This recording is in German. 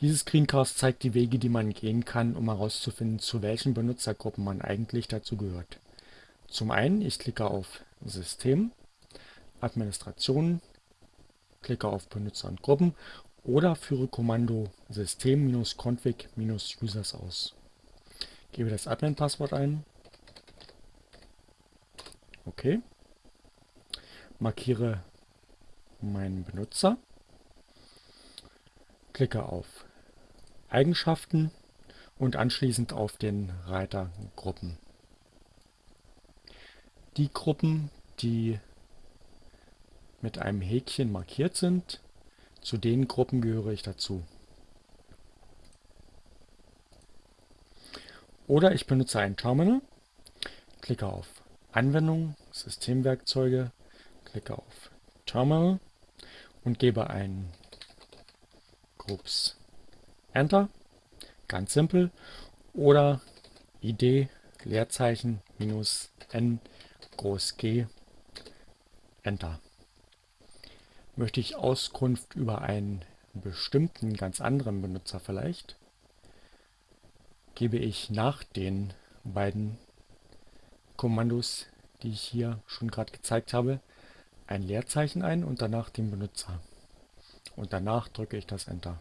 Dieses Screencast zeigt die Wege, die man gehen kann, um herauszufinden, zu welchen Benutzergruppen man eigentlich dazugehört. Zum einen, ich klicke auf System, Administration, klicke auf Benutzer und Gruppen oder führe Kommando system-config-users aus. Gebe das Admin-Passwort ein. Okay. Markiere meinen Benutzer. Klicke auf Eigenschaften und anschließend auf den Reiter Gruppen. Die Gruppen, die mit einem Häkchen markiert sind, zu den Gruppen gehöre ich dazu. Oder ich benutze ein Terminal, klicke auf Anwendung, Systemwerkzeuge, klicke auf Terminal und gebe ein Groups Enter, ganz simpel, oder ID Leerzeichen minus n groß G Enter. Möchte ich Auskunft über einen bestimmten, ganz anderen Benutzer vielleicht, gebe ich nach den beiden Kommandos, die ich hier schon gerade gezeigt habe, ein Leerzeichen ein und danach den Benutzer. Und danach drücke ich das Enter.